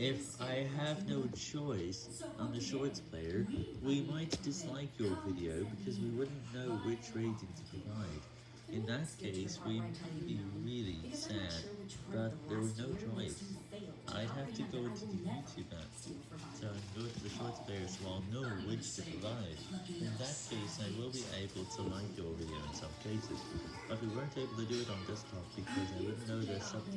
If I have no choice on the Shorts player, we might dislike your video because we wouldn't know which rating to provide. In that case, we'd be really sad, but there was no choice. I'd have to go into the YouTube app, so I go to the Shorts player so I'll know which to provide. In that case, I will be able to like your video in some cases, but we weren't able to do it on desktop because I wouldn't know the subtitles.